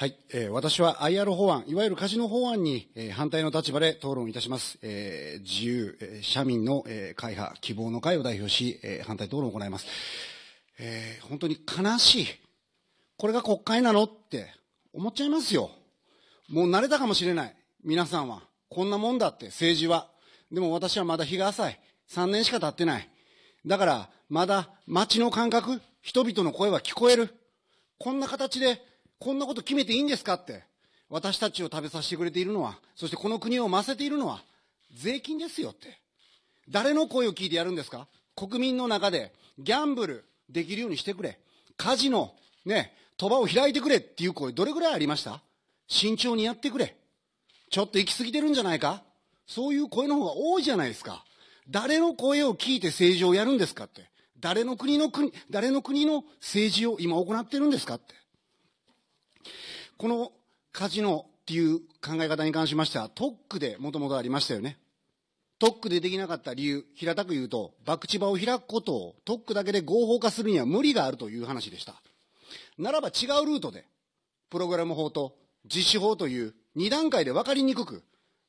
はい、えー私は IR 法案、いわゆるカジノ法案に、えー反対の立場で討論いたします。えー自由、えー社民の、えー会派、希望の会を代表し、えー反対討論を行います。えー本当に悲しい。これが国会なのって思っちゃいますよ。もう慣れたかもしれない。皆さんは。こんなもんだって、政治は。でも私はまだ日が浅い。3年しか経ってない。だから、まだ街の感覚、人々の声は聞こえる。こんな形で、こんなこと決めていいんですかって。私たちを食べさせてくれているのは、そしてこの国を増せているのは、税金ですよって。誰の声を聞いてやるんですか？国民の中で、ギャンブルできるようにしてくれ。カジノ、ね、賭場を開いてくれっていう声、どれぐらいありました？慎重にやってくれ。ちょっと行き過ぎてるんじゃないか？そういう声の方が多いじゃないですか。誰の声を聞いて政治をやるんですかって。誰の国の国、誰の国の政治を今行ってるんですかって。このカジノっていう考え方に関しましては、特区でもともとありましたよね。特区でできなかった理由、平たく言うと、博打場を開くことを特区だけで合法化するには無理があるという話でした。ならば違うルートで、プログラム法と実施法という2段階で分かりにくく、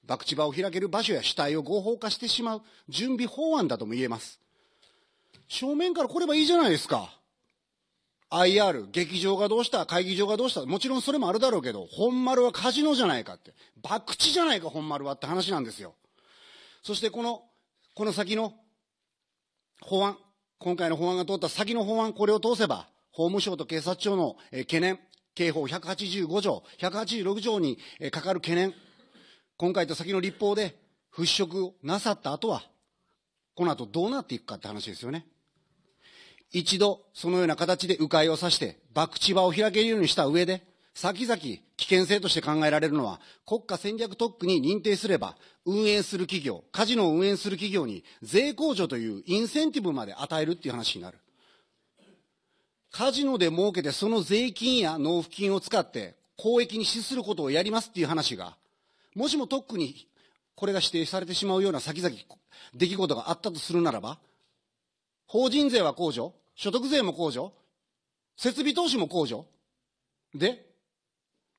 博打場を開ける場所や主体を合法化してしまう準備法案だとも言えます。正面から来ればいいじゃないですか。IR、劇場がどうした、会議場がどうした、もちろんそれもあるだろうけど、本丸はカジノじゃないかって、博打じゃないか、本丸はって話なんですよ。そしてこの、この先の法案、今回の法案が通った先の法案、これを通せば、法務省と警察庁の、懸念、刑法185条、186条に、かかる懸念、今回と先の立法で払拭なさった後は、この後どうなっていくかって話ですよね。一度、そのような形で迂回をさして、博打場を開けるようにした上で、先々危険性として考えられるのは、国家戦略特区に認定すれば、運営する企業、カジノを運営する企業に税控除というインセンティブまで与えるっていう話になる。カジノで儲けてその税金や納付金を使って公益に資することをやりますっていう話が、もしも特区にこれが指定されてしまうような先々出来事があったとするならば、法人税は控除、所得税も控除、設備投資も控除。で、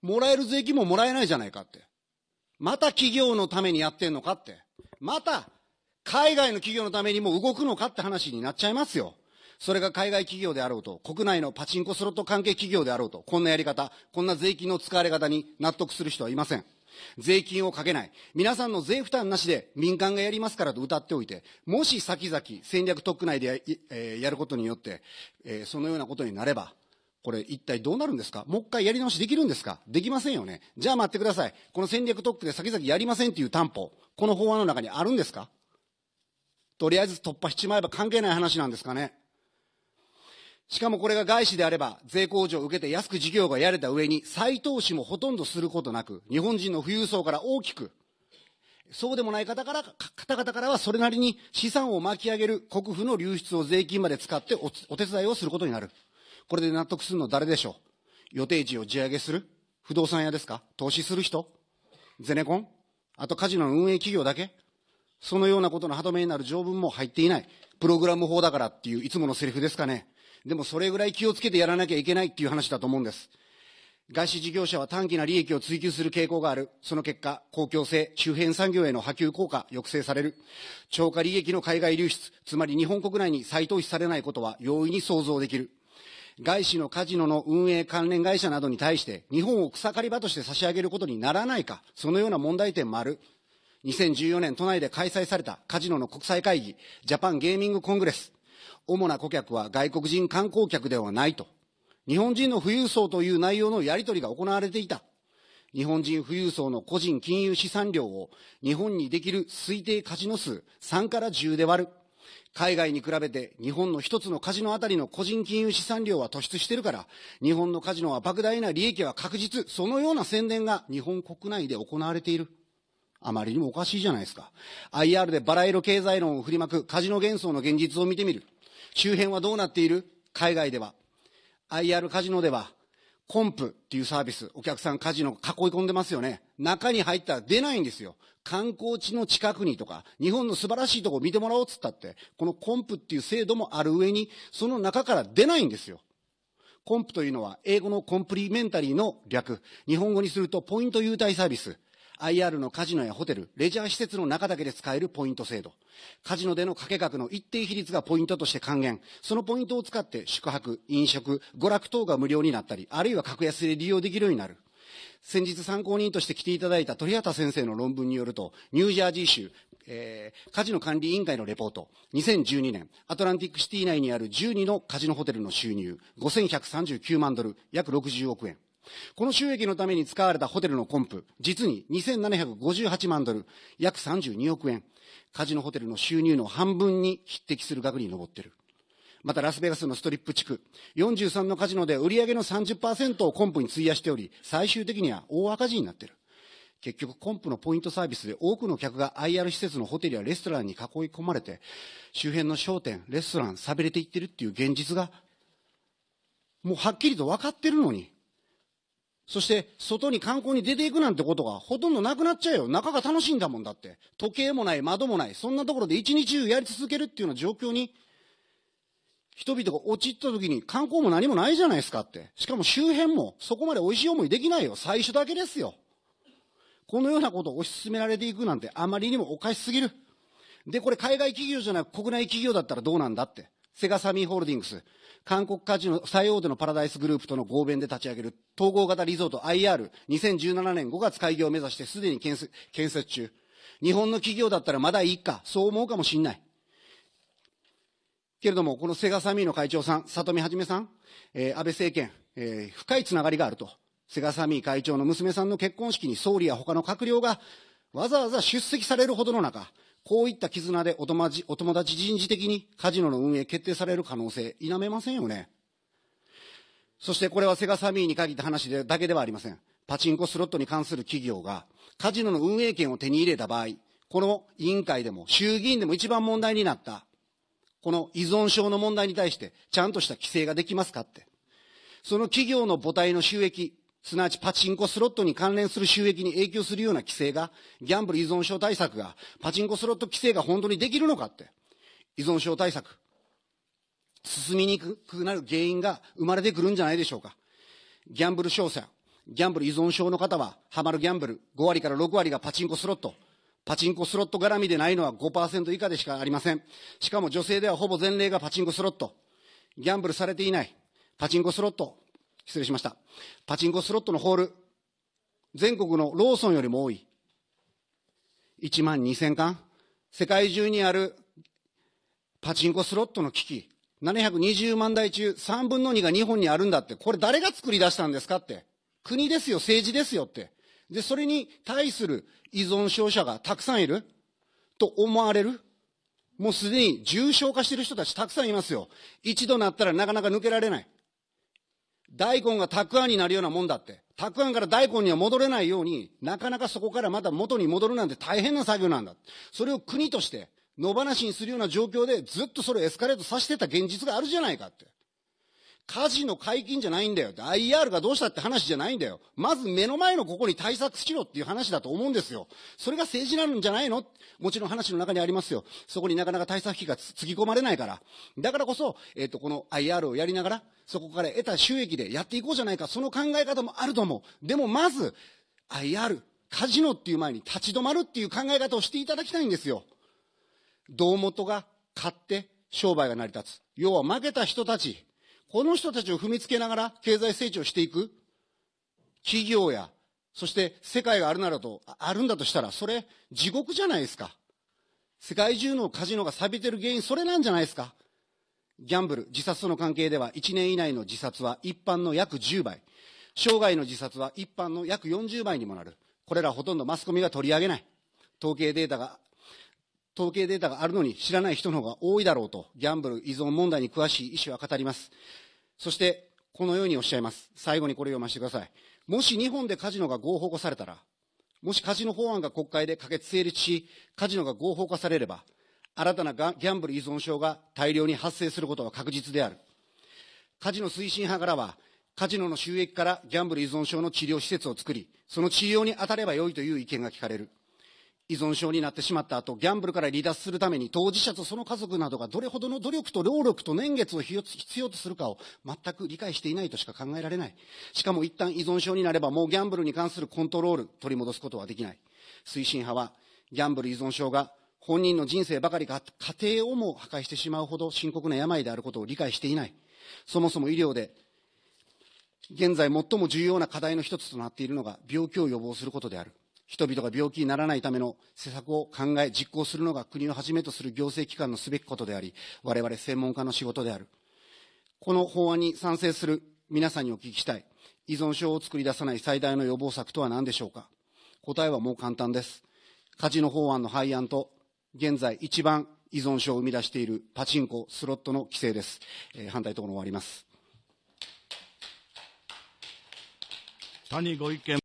もらえる税金ももらえないじゃないかって。また企業のためにやってんのかって。また、海外の企業のためにも動くのかって話になっちゃいますよ。それが海外企業であろうと、国内のパチンコスロット関係企業であろうと、こんなやり方、こんな税金の使われ方に納得する人はいません。税金をかけない。皆さんの税負担なしで民間がやりますからと歌っておいて、もし先々戦略特区内でや,、えーやることによって、えーそのようなことになれば、これ一体どうなるんですか？もう一回やり直しできるんですか？できませんよね。じゃあ待ってください。この戦略特区で先々やりませんっていう担保、この法案の中にあるんですか？とりあえず突破しちまえば関係ない話なんですかね？しかもこれが外資であれば、税控除を受けて安く事業がやれた上に、再投資もほとんどすることなく、日本人の富裕層から大きく、そうでもない方から、方々からはそれなりに資産を巻き上げる国府の流出を税金まで使っておお手伝いをすることになる。これで納得するの誰でしょう？予定地を地上げする？不動産屋ですか？投資する人？ゼネコン？あとカジノの運営企業だけ？そのようなことの歯止めになる条文も入っていない。プログラム法だからっていういつものセリフですかね？でもそれぐらい気をつけてやらなきゃいけないっていう話だと思うんです。外資事業者は短期な利益を追求する傾向がある。その結果、公共性、周辺産業への波及効果、抑制される。超過利益の海外流出、つまり日本国内に再投資されないことは容易に想像できる。外資のカジノの運営関連会社などに対して、日本を草刈り場として差し上げることにならないか、そのような問題点もある。2014年都内で開催されたカジノの国際会議、ジャパンゲーミングコングレス。主な顧客は外国人観光客ではないと。日本人の富裕層という内容のやり取りが行われていた。日本人富裕層の個人金融資産量を日本にできる推定カジノ数3から10で割る。海外に比べて日本の一つのカジノあたりの個人金融資産量は突出してるから、日本のカジノは莫大な利益は確実。そのような宣伝が日本国内で行われている。あまりにもおかしいじゃないですか。IR でバラ色経済論を振りまくカジノ幻想の現実を見てみる。周辺はどうなっている？海外では。IR カジノでは、コンプっていうサービス、お客さんカジノ囲い込んでますよね。中に入ったら出ないんですよ。観光地の近くにとか、日本の素晴らしいとこを見てもらおうっつったって、このコンプっていう制度もある上に、その中から出ないんですよ。コンプというのは英語のコンプリメンタリーの略。日本語にするとポイント優待サービス。IR のカジノやホテル、レジャー施設の中だけで使えるポイント制度。カジノでの掛け額の一定比率がポイントとして還元。そのポイントを使って宿泊、飲食、娯楽等が無料になったり、あるいは格安で利用できるようになる。先日参考人として来ていただいた鳥畑先生の論文によると、ニュージャージー州、えー、カジノ管理委員会のレポート、2012年、アトランティックシティ内にある12のカジノホテルの収入、5139万ドル、約60億円。この収益のために使われたホテルのコンプ、実に2758万ドル、約32億円。カジノホテルの収入の半分に匹敵する額に上っている。またラスベガスのストリップ地区、43のカジノで売上の30%をコンプに費やしており、最終的には大赤字になってる。結局、コンプのポイントサービスで多くの客が IR 施設のホテルやレストランに囲い込まれて、周辺の商店、レストラン、寂れていってるっていう現実が、もうはっきりと分かってるのに、そして、外に観光に出ていくなんてことがほとんどなくなっちゃうよ。中が楽しいんだもんだって。時計もない、窓もない。そんなところで一日中やり続けるっていうような状況に、人々が陥った時に観光も何もないじゃないですかって。しかも周辺もそこまで美味しい思いできないよ。最初だけですよ。このようなことを推し進められていくなんてあまりにもおかしすぎる。で、これ海外企業じゃなく国内企業だったらどうなんだって。セガサミーホールディングス。韓国カジノ最大手のパラダイスグループとの合弁で立ち上げる統合型リゾート IR2017 年5月開業を目指してすでに建設建設中。日本の企業だったらまだいいか、そう思うかもしんない。けれども、このセガサミーの会長さん、里見はじめさん、えー、安倍政権、えー、深いつながりがあると。セガサミー会長の娘さんの結婚式に総理や他の閣僚がわざわざ出席されるほどの中、こういった絆でお友達人事的にカジノの運営決定される可能性、否めませんよね。そしてこれはセガサミーに限った話でだけではありません。パチンコスロットに関する企業がカジノの運営権を手に入れた場合、この委員会でも衆議院でも一番問題になった、この依存症の問題に対してちゃんとした規制ができますかって。その企業の母体の収益、すなわちパチンコスロットに関連する収益に影響するような規制が、ギャンブル依存症対策が、パチンコスロット規制が本当にできるのかって。依存症対策。進みにくくなる原因が生まれてくるんじゃないでしょうか。ギャンブル商者、ギャンブル依存症の方は、ハマるギャンブル、5割から6割がパチンコスロット。パチンコスロット絡みでないのは5%以下でしかありません。しかも女性ではほぼ全例がパチンコスロット。ギャンブルされていない。パチンコスロット。失礼しました。パチンコスロットのホール、全国のローソンよりも多い。1万2000巻世界中にあるパチンコスロットの機器、720万台中3分の2が日本にあるんだって、これ誰が作り出したんですかって。国ですよ、政治ですよって。で、それに対する依存症者がたくさんいると思われるもうすでに重症化している人たちたくさんいますよ。一度なったらなかなか抜けられない。大根がたくあんになるようなもんだって。たくあんから大根には戻れないように、なかなかそこからまた元に戻るなんて大変な作業なんだ。それを国として野放しにするような状況でずっとそれをエスカレートさせてた現実があるじゃないかって。火事の解禁じゃないんだよ。IR がどうしたって話じゃないんだよ。まず目の前のここに対策しろっていう話だと思うんですよ。それが政治なんじゃないの？もちろん話の中にありますよ。そこになかなか対策費がつぎ込まれないから。だからこそ、えっ、ー、と、この IR をやりながら、そこから得た収益でやっていこうじゃないか。その考え方もあると思う。でもまず、IR、カジノっていう前に立ち止まるっていう考え方をしていただきたいんですよ。胴元が買って商売が成り立つ。要は負けた人たち、この人たちを踏みつけながら経済成長していく企業や、そして世界があるならと、あるんだとしたら、それ地獄じゃないですか。世界中のカジノが錆びてる原因、それなんじゃないですか。ギャンブル、自殺との関係では、1年以内の自殺は一般の約10倍。生涯の自殺は一般の約40倍にもなる。これらほとんどマスコミが取り上げない。統計データが、統計データがあるのに知らない人の方が多いだろうと、ギャンブル依存問題に詳しい医師は語ります。そして、このようにおっしゃいます。最後にこれを読ませてください。もし日本でカジノが合法化されたら、もしカジノ法案が国会で可決成立し、カジノが合法化されれば、新たなギャンブル依存症が大量に発生することは確実である。カジノ推進派からは、カジノの収益からギャンブル依存症の治療施設を作り、その治療に当たればよいという意見が聞かれる。依存症になってしまった後、ギャンブルから離脱するために当事者とその家族などがどれほどの努力と労力と年月を必要とするかを全く理解していないとしか考えられない。しかも一旦依存症になればもうギャンブルに関するコントロール取り戻すことはできない。推進派はギャンブル依存症が本人の人生ばかりか家庭をも破壊してしまうほど深刻な病であることを理解していない。そもそも医療で現在最も重要な課題の一つとなっているのが病気を予防することである。人々が病気にならないための施策を考え、実行するのが国をはじめとする行政機関のすべきことであり、我々専門家の仕事である。この法案に賛成する皆さんにお聞きしたい。依存症を作り出さない最大の予防策とは何でしょうか答えはもう簡単です。カジノ法案の廃案と、現在一番依存症を生み出しているパチンコ、スロットの規制です。えー、反対討論終わります。谷ご意見